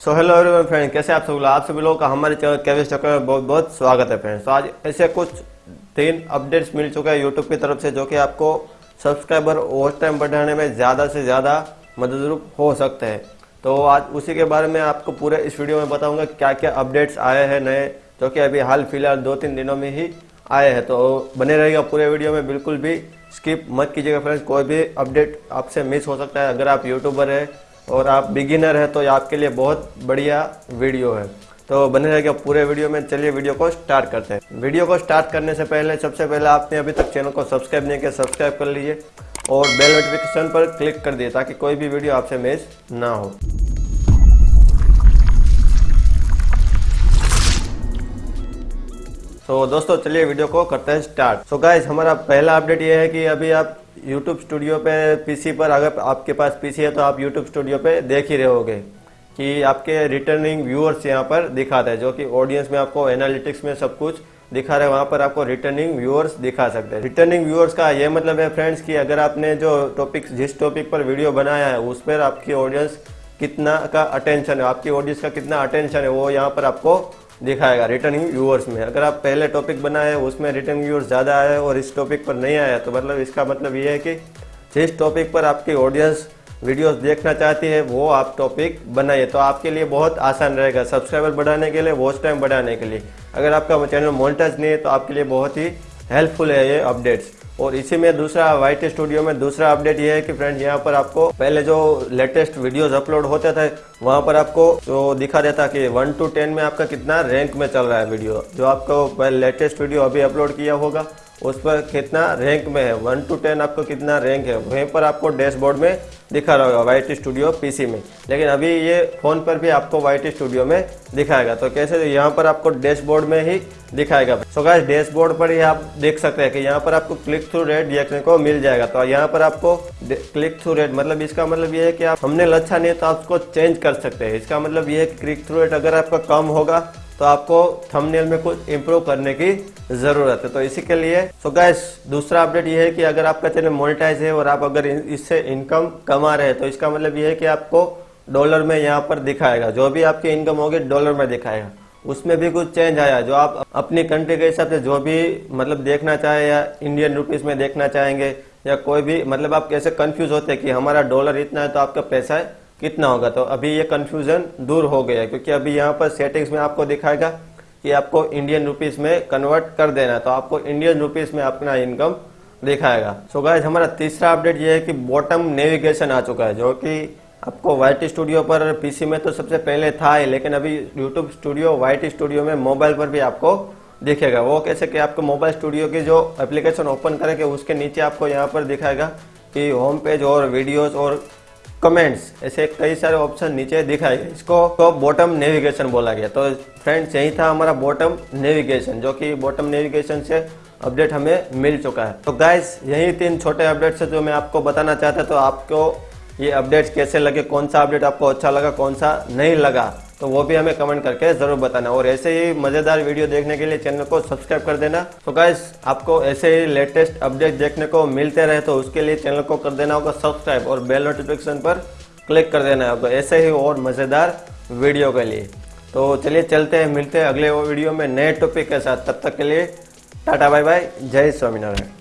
So hello everyone friend कैसे आप सब लोग? आप सभी लोगों का हमारे चैनल केविस चक्कर में बहुत बहुत स्वागत है फ्रेंड्स तो आज ऐसे कुछ तीन अपडेट्स मिल चुके हैं यूट्यूब की तरफ़ से जो कि आपको सब्सक्राइबर वॉच टाइम बढ़ाने में ज़्यादा से ज़्यादा मददरूप हो सकते हैं. तो आज उसी के बारे में आपको पूरे इस वीडियो में बताऊँगा क्या क्या अपडेट्स आए हैं नए, जो कि अभी हाल फ़िलहाल दो तीन दिनों में ही आए हैं. तो बने रहेगा पूरे वीडियो में, बिल्कुल भी स्किप मत कीजिएगा फ्रेंड्स कोई भी अपडेट आपसे मिस हो सकता है. अगर आप यूट्यूबर है और आप बिगिनर है तो आपके लिए बहुत बढ़िया वीडियो है। तो बने रहेगा पूरे वीडियो में। चलिए वीडियो को स्टार्ट करते हैं। वीडियो को स्टार्ट करने से पहले, सबसे पहले आपने अभी तक चैनल को सब्सक्राइब नहीं किया सब्सक्राइब कर लीजिए और बेल नोटिफिकेशन पर क्लिक कर दिए ताकि कोई भी वीडियो आपसे मिस ना हो। तो दोस्तों, चलिए वीडियो को करते हैं स्टार्ट सो so गाइस हमारा पहला अपडेट ये है कि अभी आप YouTube स्टूडियो पे पीसी पर अगर आपके पास पीसी है तो आप YouTube स्टूडियो पे देख ही रहोगे होगे कि आपके रिटर्निंग व्यूअर्स यहाँ पर दिखाते हैं, जो कि ऑडियंस में आपको एनालिटिक्स में सब कुछ दिखा रहे हैं, वहाँ पर आपको रिटर्निंग व्यूअर्स दिखा सकते हैं। रिटर्निंग व्यूअर्स का ये मतलब है फ्रेंड्स कि अगर आपने जो टॉपिक जिस टॉपिक पर वीडियो बनाया है, उस पर आपकी ऑडियंस कितना का अटेंशन है, आपकी ऑडियंस का कितना अटेंशन है, वो यहाँ पर आपको दिखाएगा रिटर्निंग व्यूअर्स में अगर आप पहले टॉपिक बनाए, उसमें रिटर्न व्यूअर्स ज़्यादा आए और इस टॉपिक पर नहीं आया तो मतलब इसका मतलब ये है कि जिस टॉपिक पर आपकी ऑडियंस वीडियोस देखना चाहती है, वो आप टॉपिक बनाइए। तो आपके लिए बहुत आसान रहेगा सब्सक्राइबर बढ़ाने के लिए वॉच टाइम बढ़ाने के लिए। अगर आपका चैनल मोनिटाइज नहीं है तो आपके लिए बहुत ही हेल्पफुल है ये अपडेट्स और इसी में दूसरा वाइट स्टूडियो में दूसरा अपडेट ये है कि फ्रेंड यहाँ पर आपको पहले जो लेटेस्ट वीडियोस अपलोड होते थे, वहाँ पर आपको जो दिखा देता कि वन टू टेन में आपका कितना रैंक में चल रहा है वीडियो। जो आपको लेटेस्ट वीडियो अभी अपलोड किया होगा उस पर कितना रैंक में है? वन टू टेन आपको कितना रैंक है? वहीं पर आपको डैशबोर्ड में दिखा रहा होगा वाई स्टूडियो पीसी में। लेकिन अभी ये फ़ोन पर भी आपको वाई स्टूडियो में दिखाएगा। तो कैसे? यहाँ पर आपको डैशबोर्ड में ही दिखाएगा। सो गाइस डैशबोर्ड पर ही आप देख सकते हैं कि यहाँ पर आपको क्लिक थ्रू रेट देखने को मिल जाएगा। तो यहाँ पर आपको क्लिक थ्रू रेट मतलब इसका मतलब ये है कि आप हमने लच्छा नहीं तो आप उसको चेंज कर सकते हैं। इसका मतलब ये है कि क्लिक थ्रू रेट अगर आपका कम होगा तो आपको थंबनेल में कुछ इम्प्रूव करने की ज़रूरत है। तो इसी के लिए सो so गैस दूसरा अपडेट ये है कि अगर आपका चैनल मोनिटाइज है और आप अगर इससे इनकम कमा रहे हैं तो इसका मतलब ये है कि आपको डॉलर में यहाँ पर दिखाएगा। जो भी आपकी इनकम होगी डॉलर में दिखाएगा। उसमें भी कुछ चेंज आया। जो आप अपनी कंट्री के हिसाब से जो भी मतलब देखना चाहे या इंडियन रुपीज़ में देखना चाहेंगे या कोई भी मतलब आप कैसे कंफ्यूज होते हैं कि हमारा डॉलर इतना है तो आपका पैसा कितना होगा? तो अभी ये कंफ्यूजन दूर हो गया क्योंकि अभी यहाँ पर सेटिंग्स में आपको दिखाएगा कि आपको इंडियन रुपीस में कन्वर्ट कर देना है तो आपको इंडियन रुपीस में अपना इनकम दिखाएगा। सो so गाइज़ हमारा तीसरा अपडेट ये है कि बॉटम नेविगेशन आ चुका है, जो कि आपको वाइट स्टूडियो पर पीसी में तो सबसे पहले था ही, लेकिन अभी यूट्यूब स्टूडियो वाइट स्टूडियो में मोबाइल पर भी आपको दिखेगा। वो कैसे कि आपको मोबाइल स्टूडियो की जो एप्लीकेशन ओपन करेंगे, उसके नीचे आपको यहाँ पर दिखाएगा कि होम पेज और वीडियोस और कमेंट्स ऐसे कई सारे ऑप्शन नीचे दिखाए, इसको तो बॉटम नेविगेशन बोला गया। तो फ्रेंड्स यही था हमारा बॉटम नेविगेशन जो कि बॉटम नेविगेशन से अपडेट हमें मिल चुका है। तो गाइस यही तीन छोटे अपडेट्स है जो मैं आपको बताना चाहता तो आपको ये अपडेट्स कैसे लगे, कौन सा अपडेट आपको अच्छा लगा, कौन सा नहीं लगा? तो वो भी हमें कमेंट करके ज़रूर बताना। और ऐसे ही मज़ेदार वीडियो देखने के लिए चैनल को सब्सक्राइब कर देना। तो गाइस आपको ऐसे ही लेटेस्ट अपडेट देखने को मिलते रहे तो उसके लिए चैनल को कर देना होगा सब्सक्राइब और बेल नोटिफिकेशन पर क्लिक कर देना होगा। ऐसे ही और मज़ेदार वीडियो के लिए। तो चलिए चलते हैं, मिलते हैं अगले वीडियो में नए टॉपिक के साथ। तब तक के लिए टाटा बाय बाय, जय स्वामीनारायण।